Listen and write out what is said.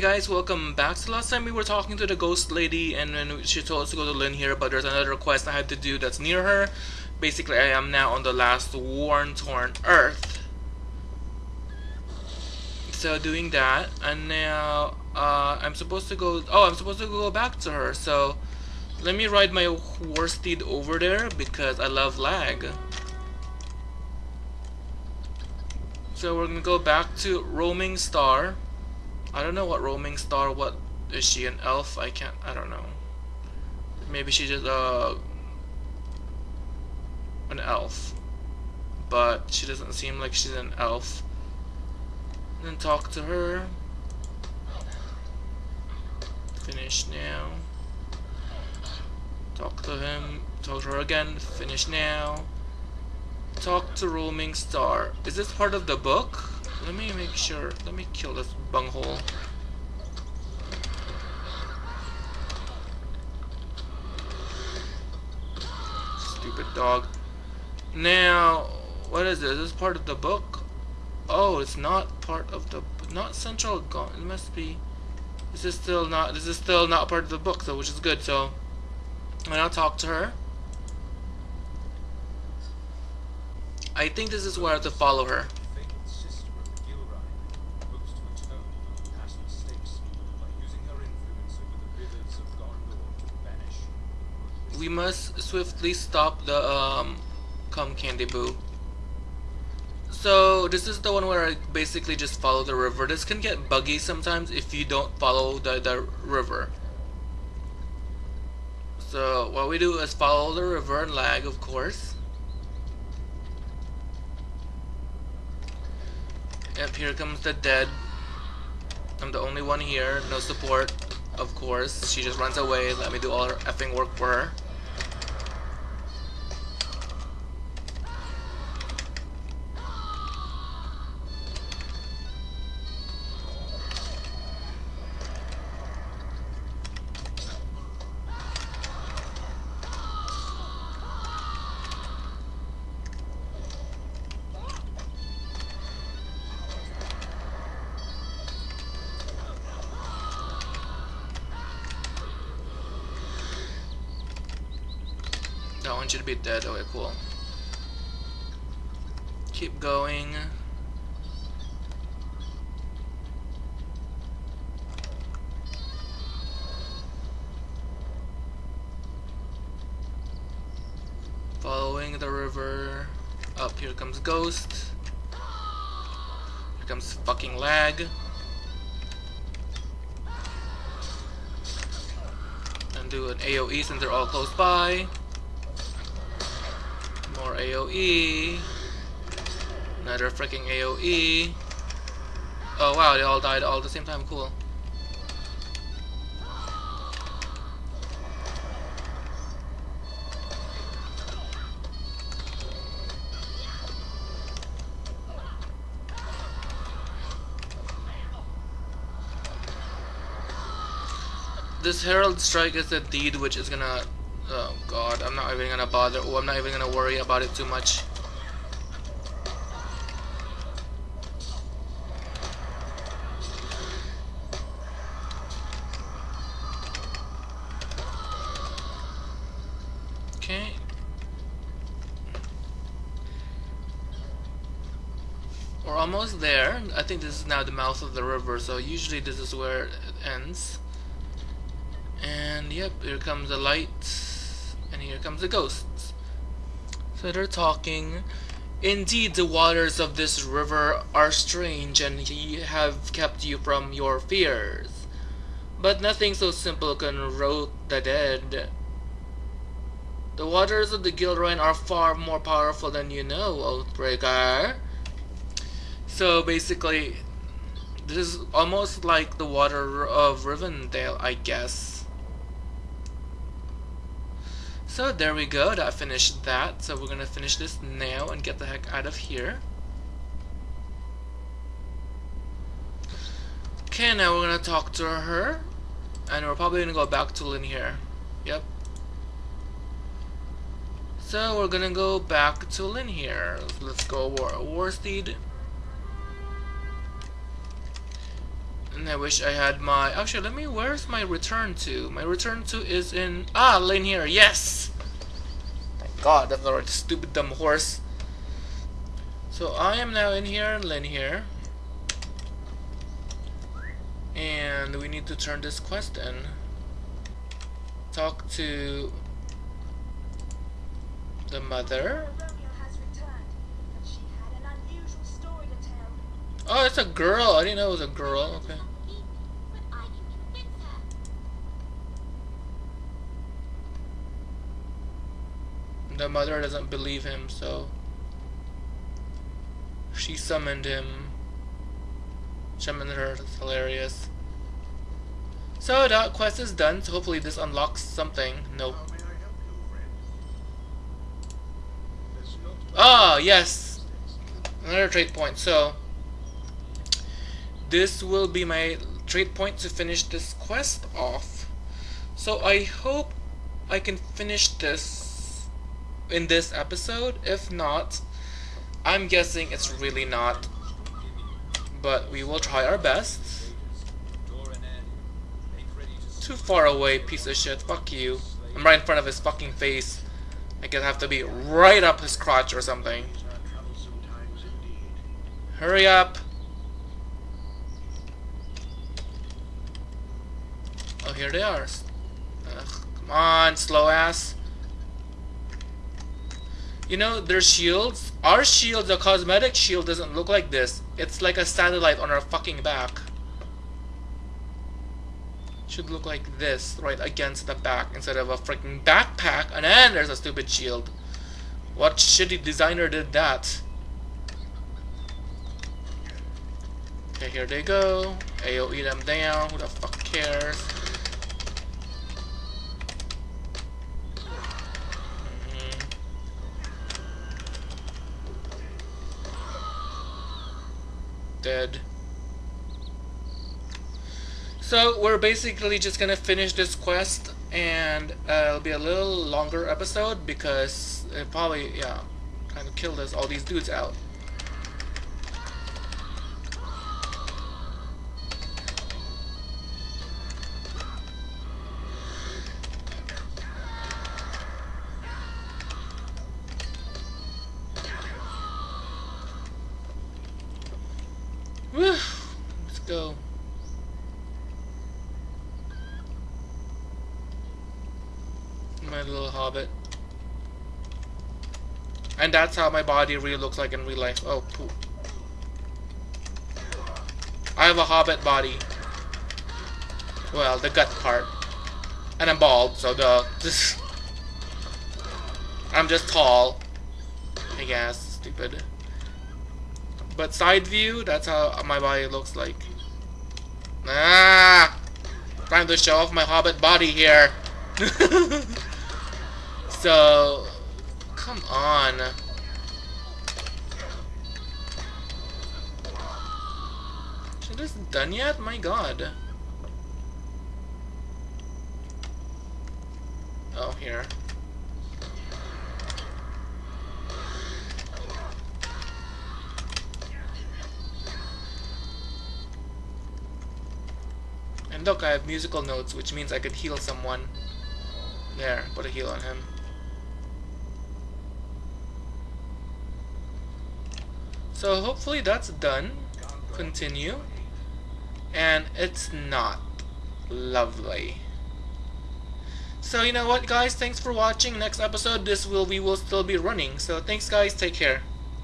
Hey guys, welcome back. So last time we were talking to the ghost lady and then she told us to go to Linhir, but there's another quest I had to do that's near her. Basically, I am now on the last worn torn earth. So doing that, and now uh, I'm supposed to go. Oh, I'm supposed to go back to her. So let me ride my horse steed over there because I love lag. So we're gonna go back to Roaming Star. I don't know what roaming star. What is she an elf? I can't. I don't know. Maybe she's just uh an elf, but she doesn't seem like she's an elf. And then talk to her. Finish now. Talk to him. Talk to her again. Finish now. Talk to roaming star. Is this part of the book? Let me make sure. Let me kill this bunghole. Stupid dog. Now, what is this? Is this part of the book? Oh, it's not part of the not central. It must be. This is still not. This is still not part of the book, so which is good. So, I'm talk to her. I think this is where I have to follow her. We must swiftly stop the um, Come Candy Boo. So this is the one where I basically just follow the river. This can get buggy sometimes if you don't follow the, the river. So what we do is follow the river and lag of course. Yep, here comes the dead. I'm the only one here, no support, of course. She just runs away, let me do all her effing work for her. That you to be dead. Okay, cool. Keep going. Following the river. Up here comes Ghost. Here comes fucking lag. And do an AoE since they're all close by. AoE. Another freaking AoE. Oh wow, they all died all at the same time. Cool. This Herald Strike is a deed which is gonna Oh god, I'm not even gonna bother. Oh, I'm not even gonna worry about it too much. Okay. We're almost there. I think this is now the mouth of the river, so usually this is where it ends. And yep, here comes the light and here comes the ghosts. So they're talking. Indeed, the waters of this river are strange, and ye have kept you from your fears. But nothing so simple can rout the dead. The waters of the Gilrain are far more powerful than you know, Oathbreaker. So basically, this is almost like the water of Rivendell, I guess. So there we go, that finished that. So we're gonna finish this now and get the heck out of here. Okay, now we're gonna talk to her. And we're probably gonna go back to Linhir. Yep. So we're gonna go back to Linhir. Let's go War Warsteed. And I wish I had my... Actually, let me... Where's my return to? My return to is in... Ah, lane here. Yes! Thank God, that's not a stupid dumb horse. So I am now in here, lane here. And we need to turn this quest in. Talk to the mother. Oh, it's a girl. I didn't know it was a girl. Okay. The mother doesn't believe him, so she summoned him. Summoned her. That's hilarious. So that quest is done. So hopefully this unlocks something. Nope. Ah, oh, yes. Another trade point. So this will be my trade point to finish this quest off. So I hope I can finish this in this episode. If not, I'm guessing it's really not. But we will try our best. Too far away, piece of shit. Fuck you. I'm right in front of his fucking face. I could have to be right up his crotch or something. Hurry up. Oh, here they are. Ugh, come on, slow ass. You know, their shields, our shield, the cosmetic shield doesn't look like this. It's like a satellite on our fucking back. Should look like this, right against the back, instead of a freaking backpack, and then there's a stupid shield. What shitty designer did that? Okay, here they go. AoE them down, who the fuck cares? Dead. So we're basically just gonna finish this quest and uh, it'll be a little longer episode because it probably, yeah, kind of killed us all these dudes out. Go. My little hobbit. And that's how my body really looks like in real life. Oh, poop. I have a hobbit body. Well, the gut part. And I'm bald, so the... This, I'm just tall. I guess. Stupid. But side view, that's how my body looks like. Ah! Trying to show off my hobbit body here. so, come on. Is this done yet? My god. Oh, here. I have musical notes, which means I could heal someone. There, put a heal on him. So hopefully that's done. Continue. And it's not. Lovely. So you know what guys, thanks for watching. Next episode this will we will still be running. So thanks guys, take care.